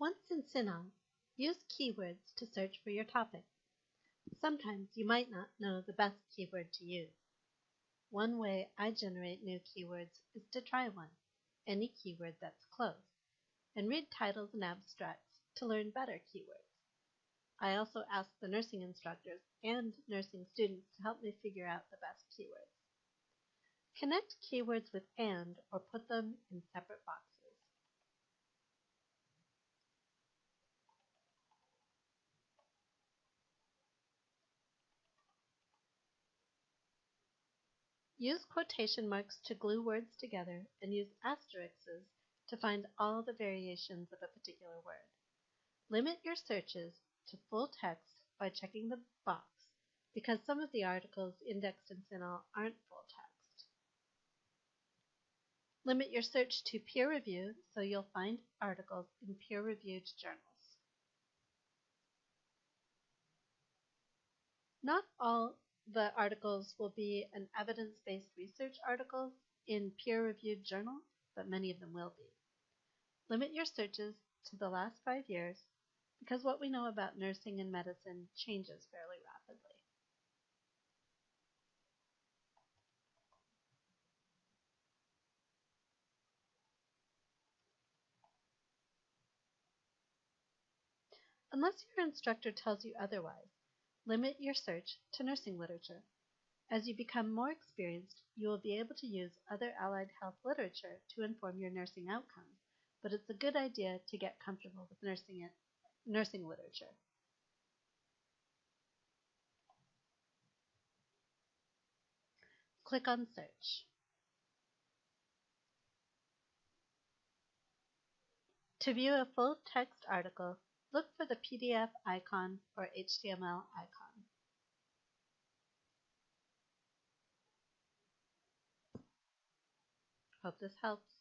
Once in CINAHL, use keywords to search for your topic. Sometimes you might not know the best keyword to use. One way I generate new keywords is to try one, any keyword that's close, and read titles and abstracts to learn better keywords. I also ask the nursing instructors and nursing students to help me figure out the best keywords. Connect keywords with AND or put them in separate boxes. Use quotation marks to glue words together and use asterisks to find all the variations of a particular word. Limit your searches to full text by checking the box because some of the articles indexed in CINAHL aren't full text. Limit your search to peer review so you'll find articles in peer-reviewed journals. Not all the articles will be an evidence-based research article in peer-reviewed journal, but many of them will be. Limit your searches to the last five years because what we know about nursing and medicine changes fairly rapidly. Unless your instructor tells you otherwise, Limit your search to nursing literature. As you become more experienced, you will be able to use other allied health literature to inform your nursing outcomes, but it's a good idea to get comfortable with nursing, nursing literature. Click on Search. To view a full text article, look for the PDF icon or HTML icon. Hope this helps.